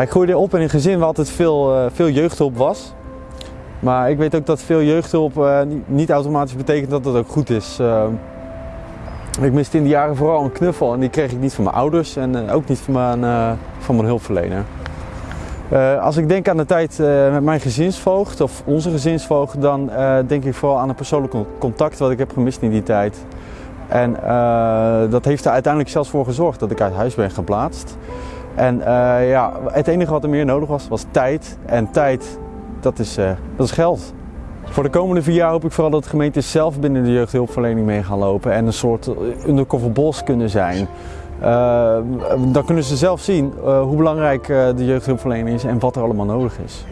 Ik groeide op in een gezin waar altijd veel, uh, veel jeugdhulp was. Maar ik weet ook dat veel jeugdhulp uh, niet automatisch betekent dat het ook goed is. Uh, ik miste in die jaren vooral een knuffel en die kreeg ik niet van mijn ouders en ook niet van mijn, van mijn hulpverlener. als ik denk aan de tijd met mijn gezinsvoogd of onze gezinsvoogd, dan denk ik vooral aan een persoonlijk contact wat ik heb gemist in die tijd. En dat heeft er uiteindelijk zelfs voor gezorgd dat ik uit huis ben geplaatst. En uh, ja, het enige wat er meer nodig was, was tijd. En tijd, dat is, uh, dat is geld. Voor de komende vier jaar hoop ik vooral dat gemeentes zelf binnen de jeugdhulpverlening mee gaan lopen en een soort undercover bos kunnen zijn. Dan kunnen ze zelf zien hoe belangrijk de jeugdhulpverlening is en wat er allemaal nodig is.